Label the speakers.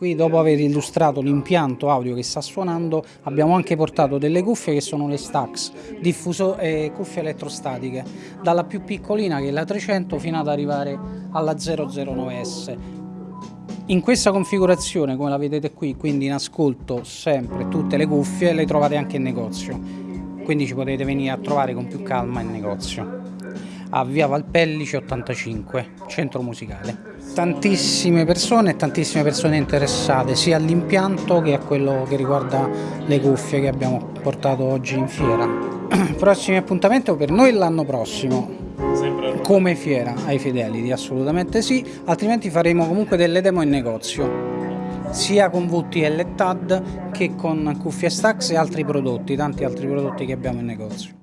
Speaker 1: Qui dopo aver illustrato l'impianto audio che sta suonando abbiamo anche portato delle cuffie che sono le Stax, diffuso, eh, cuffie elettrostatiche, dalla più piccolina che è la 300 fino ad arrivare alla 009S. In questa configurazione, come la vedete qui, quindi in ascolto sempre tutte le cuffie, le trovate anche in negozio, quindi ci potete venire a trovare con più calma in negozio. A Via Valpellice 85, centro musicale tantissime persone e tantissime persone interessate sia all'impianto che a quello che riguarda le cuffie che abbiamo portato oggi in fiera. Prossimi appuntamenti per noi l'anno prossimo. Come fiera ai Fidelity, assolutamente sì, altrimenti faremo comunque delle demo in negozio sia con VTL e TAD che con cuffie Stax e altri prodotti, tanti altri prodotti che abbiamo in negozio.